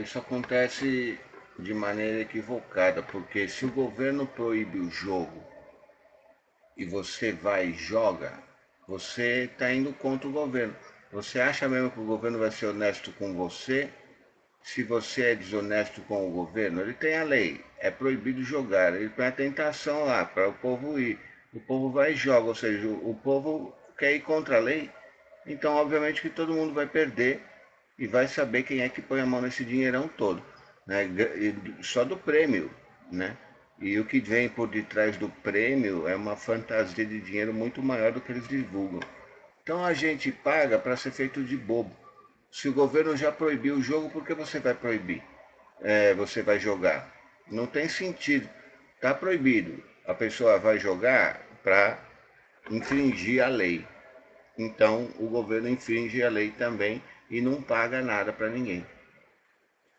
Isso acontece de maneira equivocada, porque se o governo proíbe o jogo e você vai e joga, você está indo contra o governo. Você acha mesmo que o governo vai ser honesto com você? Se você é desonesto com o governo, ele tem a lei, é proibido jogar, ele põe a tentação lá para o povo ir. O povo vai e joga, ou seja, o povo quer ir contra a lei, então obviamente que todo mundo vai perder e vai saber quem é que põe a mão nesse dinheirão todo, né? só do prêmio, né? E o que vem por detrás do prêmio é uma fantasia de dinheiro muito maior do que eles divulgam. Então a gente paga para ser feito de bobo. Se o governo já proibiu o jogo, por que você vai proibir? É, você vai jogar? Não tem sentido. Está proibido. A pessoa vai jogar para infringir a lei. Então o governo infringe a lei também e não paga nada para ninguém.